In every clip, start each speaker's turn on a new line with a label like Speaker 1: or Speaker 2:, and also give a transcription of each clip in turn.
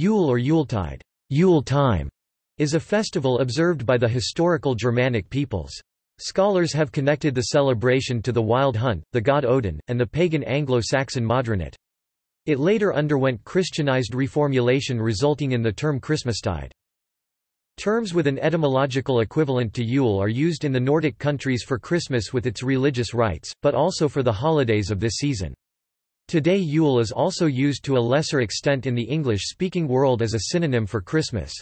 Speaker 1: Yule or Yuletide Yule time, is a festival observed by the historical Germanic peoples. Scholars have connected the celebration to the wild hunt, the god Odin, and the pagan Anglo-Saxon Modraniht. It later underwent Christianized reformulation resulting in the term Christmastide. Terms with an etymological equivalent to Yule are used in the Nordic countries for Christmas with its religious rites, but also for the holidays of this season. Today Yule is also used to a lesser extent in the English-speaking world as a synonym for Christmas.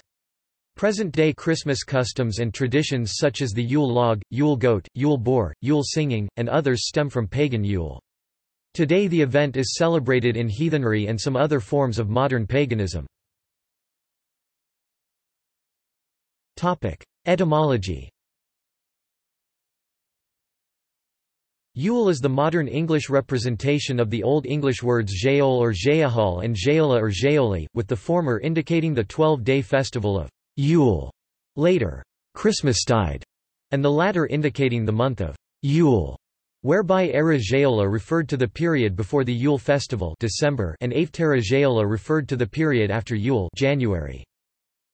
Speaker 1: Present-day Christmas customs and traditions such as the Yule log, Yule goat, Yule boar, Yule singing, and others stem from pagan Yule. Today the event is celebrated in heathenry and some other forms of modern paganism. Etymology Yule is the modern English representation of the Old English words Jaol or Jaahal and Jaola or Jaoli, with the former indicating the 12-day festival of Yule, later Christmastide, and the latter indicating the month of Yule, whereby Era Jaola referred to the period before the Yule festival December and Aftera Jaola referred to the period after Yule January.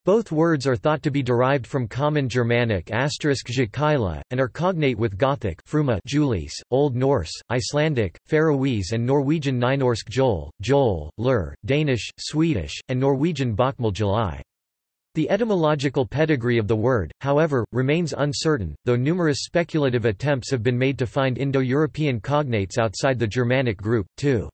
Speaker 1: Both words are thought to be derived from Common Germanic asterisk and are cognate with Gothic Fruma Julies, Old Norse, Icelandic, Faroese and Norwegian Nynorsk Jol, Jol, Lur, Danish, Swedish, and Norwegian Bokmal July. The etymological pedigree of the word, however, remains uncertain, though numerous speculative attempts have been made to find Indo-European cognates outside the Germanic group, too.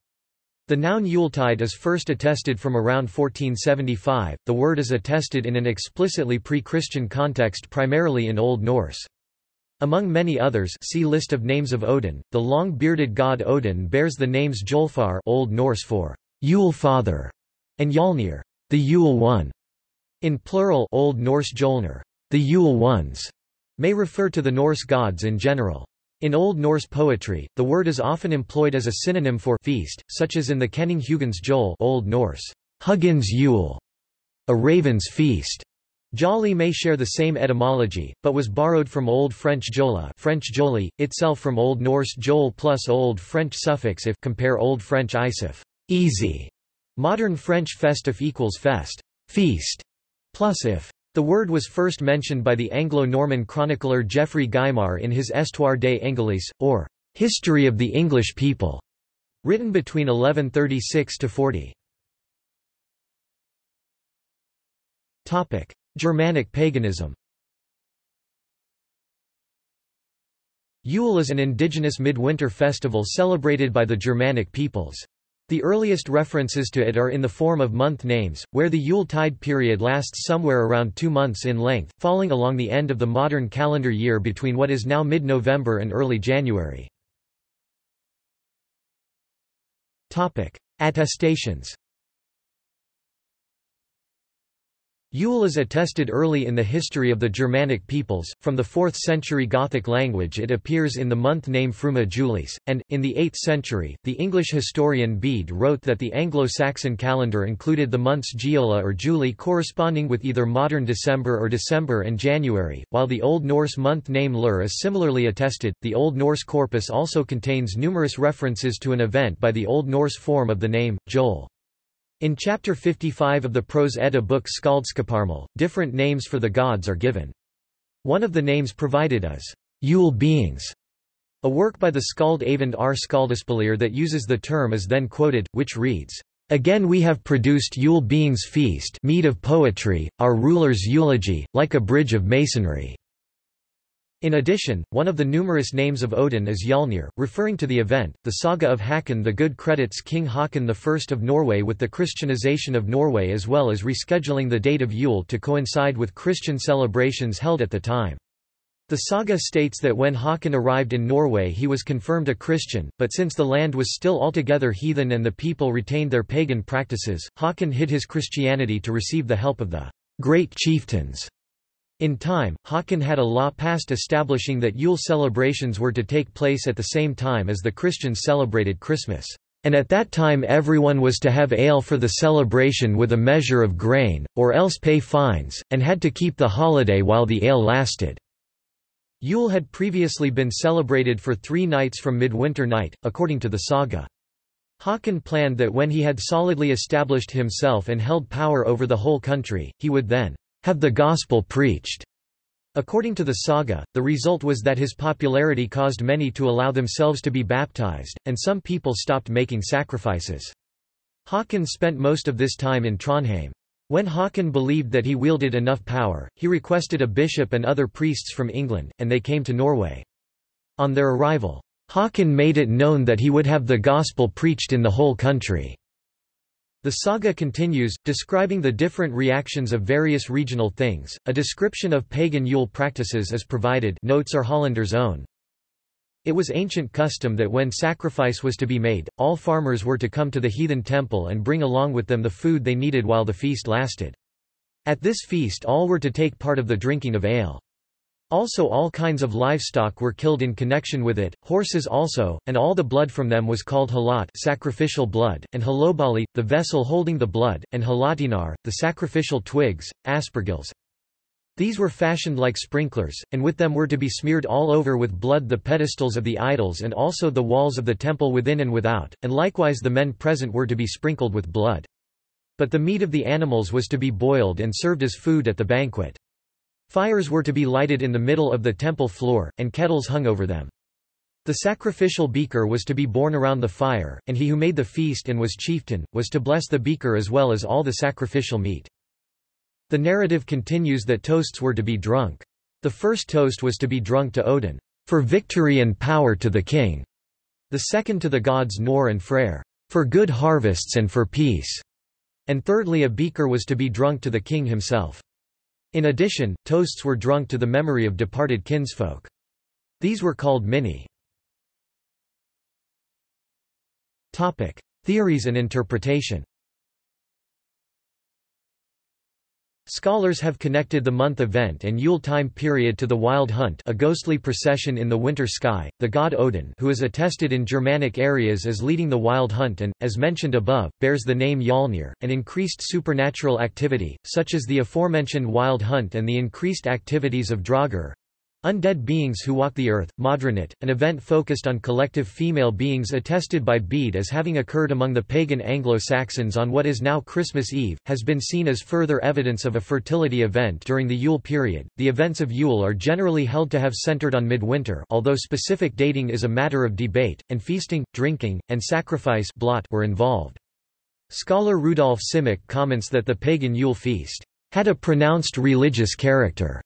Speaker 1: The noun Yuletide is first attested from around 1475, the word is attested in an explicitly pre-Christian context primarily in Old Norse. Among many others see List of names of Odin, the long-bearded god Odin bears the names Jolfar Old Norse for Yule Father, and Yalnir, the Yule One. In plural Old Norse Jolnir, the Yule Ones, may refer to the Norse gods in general. In Old Norse poetry, the word is often employed as a synonym for feast, such as in the Kenning Hugin's Jol Old Norse, Hugin's Yule, a raven's feast. Jolly may share the same etymology, but was borrowed from Old French jola French joli, itself from Old Norse jol plus Old French suffix if compare Old French isif easy. Modern French festif equals fest feast plus if. The word was first mentioned by the Anglo-Norman chronicler Geoffrey Gaimar in his Histoire des Anglais, or History of the English People, written between 1136–40. Germanic paganism Yule is an indigenous midwinter festival celebrated by the Germanic peoples. The earliest references to it are in the form of month names, where the Yule tide period lasts somewhere around two months in length, falling along the end of the modern calendar year between what is now mid-November and early January. Attestations Yule is attested early in the history of the Germanic peoples, from the 4th century Gothic language it appears in the month name Fruma Julis, and, in the 8th century, the English historian Bede wrote that the Anglo-Saxon calendar included the months Giola or Julie corresponding with either modern December or December and January, while the Old Norse month name Lur is similarly attested. The Old Norse corpus also contains numerous references to an event by the Old Norse form of the name, Jol. In chapter 55 of the Prose Edda book Skaldskaparmal, different names for the gods are given. One of the names provided is Yule beings. A work by the Skald Eyvind R. Skaldaspillir that uses the term is then quoted, which reads, Again we have produced Yule beings feast mead of poetry, our ruler's eulogy, like a bridge of masonry. In addition, one of the numerous names of Odin is Yalnir, referring to the event. The saga of Hakon the Good credits King Haakon I of Norway with the Christianization of Norway as well as rescheduling the date of Yule to coincide with Christian celebrations held at the time. The saga states that when Hakon arrived in Norway he was confirmed a Christian, but since the land was still altogether heathen and the people retained their pagan practices, Hakon hid his Christianity to receive the help of the great chieftains in time, Haakon had a law passed establishing that Yule celebrations were to take place at the same time as the Christians celebrated Christmas. And at that time everyone was to have ale for the celebration with a measure of grain, or else pay fines, and had to keep the holiday while the ale lasted. Yule had previously been celebrated for three nights from midwinter night, according to the saga. Haakon planned that when he had solidly established himself and held power over the whole country, he would then have the gospel preached. According to the saga, the result was that his popularity caused many to allow themselves to be baptized, and some people stopped making sacrifices. Haakon spent most of this time in Trondheim. When Haakon believed that he wielded enough power, he requested a bishop and other priests from England, and they came to Norway. On their arrival, Haakon made it known that he would have the gospel preached in the whole country. The saga continues, describing the different reactions of various regional things. A description of pagan Yule practices is provided notes are Hollander's own. It was ancient custom that when sacrifice was to be made, all farmers were to come to the heathen temple and bring along with them the food they needed while the feast lasted. At this feast all were to take part of the drinking of ale. Also all kinds of livestock were killed in connection with it, horses also, and all the blood from them was called halat sacrificial blood, and halobali, the vessel holding the blood, and halatinar, the sacrificial twigs, aspergills. These were fashioned like sprinklers, and with them were to be smeared all over with blood the pedestals of the idols and also the walls of the temple within and without, and likewise the men present were to be sprinkled with blood. But the meat of the animals was to be boiled and served as food at the banquet. Fires were to be lighted in the middle of the temple floor, and kettles hung over them. The sacrificial beaker was to be borne around the fire, and he who made the feast and was chieftain, was to bless the beaker as well as all the sacrificial meat. The narrative continues that toasts were to be drunk. The first toast was to be drunk to Odin, for victory and power to the king. The second to the gods Njord and Freyr, for good harvests and for peace. And thirdly a beaker was to be drunk to the king himself. In addition, toasts were drunk to the memory of departed kinsfolk. These were called minni. Theories and interpretation Scholars have connected the month event and Yule time period to the Wild Hunt a ghostly procession in the winter sky, the god Odin who is attested in Germanic areas as leading the Wild Hunt and, as mentioned above, bears the name Yalnir, and increased supernatural activity, such as the aforementioned Wild Hunt and the increased activities of Draugr, Undead beings who walk the earth, Modraniht, an event focused on collective female beings attested by Bede as having occurred among the pagan Anglo-Saxons on what is now Christmas Eve, has been seen as further evidence of a fertility event during the Yule period. The events of Yule are generally held to have centered on midwinter although specific dating is a matter of debate, and feasting, drinking, and sacrifice blot were involved. Scholar Rudolf Simek comments that the pagan Yule feast had a pronounced religious character,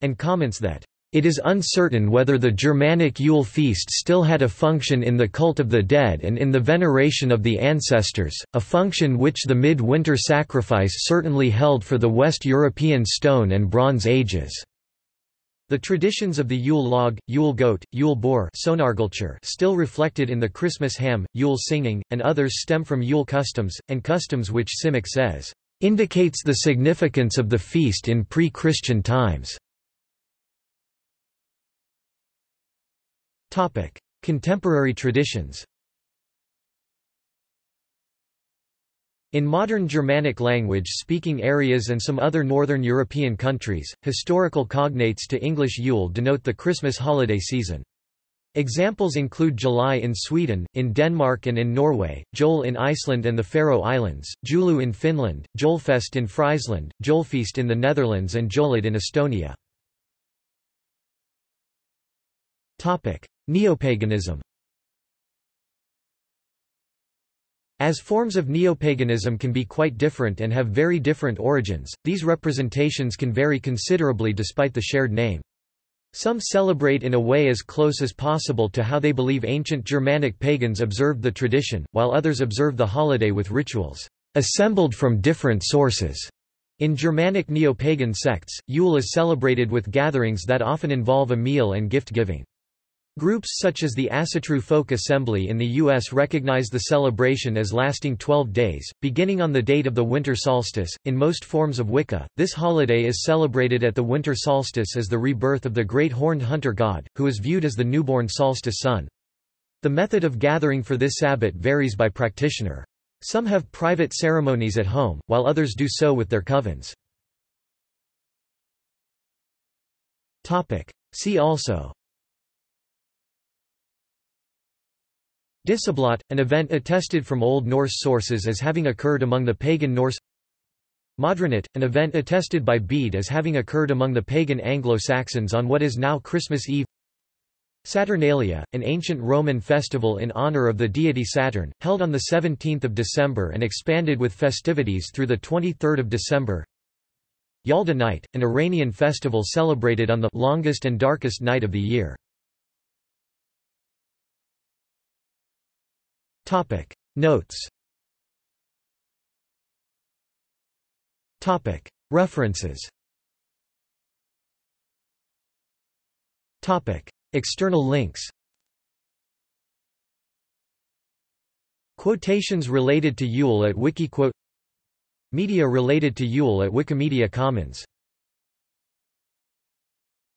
Speaker 1: and comments that it is uncertain whether the Germanic Yule feast still had a function in the cult of the dead and in the veneration of the ancestors, a function which the mid-winter sacrifice certainly held for the West European Stone and Bronze Ages. The traditions of the Yule log, Yule goat, Yule boar still reflected in the Christmas ham, Yule singing, and others stem from Yule customs, and customs which Simek says, "...indicates the significance of the feast in pre-Christian times." Topic: Contemporary traditions. In modern Germanic language-speaking areas and some other northern European countries, historical cognates to English Yule denote the Christmas holiday season. Examples include July in Sweden, in Denmark and in Norway, Jol in Iceland and the Faroe Islands, Joulu in Finland, Jolfest in Friesland, Jolfeast in the Netherlands and Jolid in Estonia. Neopaganism As forms of neopaganism can be quite different and have very different origins, these representations can vary considerably despite the shared name. Some celebrate in a way as close as possible to how they believe ancient Germanic pagans observed the tradition, while others observe the holiday with rituals assembled from different sources. In Germanic neo-pagan sects, Yule is celebrated with gatherings that often involve a meal and gift-giving. Groups such as the Asatru Folk Assembly in the U.S. recognize the celebration as lasting 12 days, beginning on the date of the winter solstice. In most forms of Wicca, this holiday is celebrated at the winter solstice as the rebirth of the great horned hunter god, who is viewed as the newborn solstice sun. The method of gathering for this sabbat varies by practitioner. Some have private ceremonies at home, while others do so with their covens. See also Dissablot, an event attested from Old Norse sources as having occurred among the pagan Norse. Modraniht, an event attested by Bede as having occurred among the pagan Anglo-Saxons on what is now Christmas Eve. Saturnalia, an ancient Roman festival in honor of the deity Saturn, held on 17 December and expanded with festivities through 23 December. Yalda Night, an Iranian festival celebrated on the longest and darkest night of the year. Topic. Notes. Topic. References. Topic. External links. Quotations related to Yule at Wikiquote. Media related to Yule at Wikimedia Commons